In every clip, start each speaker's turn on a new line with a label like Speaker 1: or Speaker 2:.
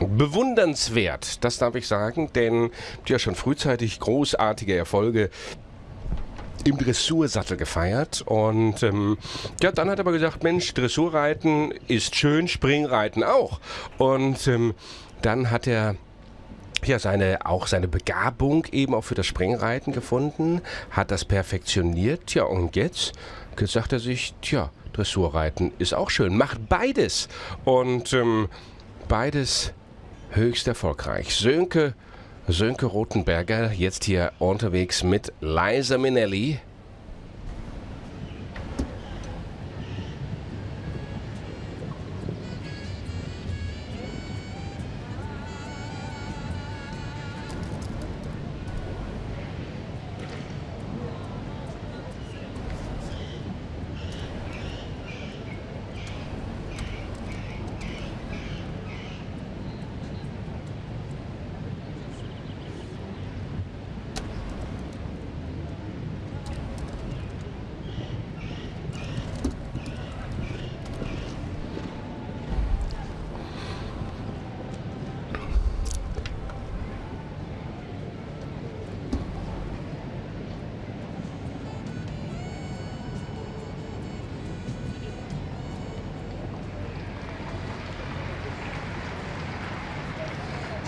Speaker 1: bewundernswert, das darf ich sagen, denn ja schon frühzeitig großartige Erfolge im Dressursattel gefeiert und ähm, ja, dann hat er aber gesagt, Mensch, Dressurreiten ist schön, Springreiten auch. Und ähm, dann hat er ja seine auch seine Begabung eben auch für das Springreiten gefunden, hat das perfektioniert, ja und jetzt, jetzt sagt er sich, tja, Dressurreiten ist auch schön, macht beides und ähm, beides höchst erfolgreich. Sönke Sönke Rothenberger jetzt hier unterwegs mit Liza Minnelli.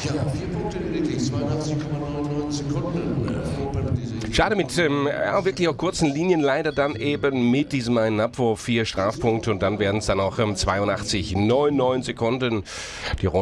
Speaker 2: Ja, vier Punkte lediglich, 82,99 Sekunden.
Speaker 1: Schade mit ähm, ja, wirklich auch kurzen Linien, leider dann eben mit diesem einen Abwurf vier Strafpunkte und dann werden es dann auch ähm, 82,99 Sekunden. Die Runde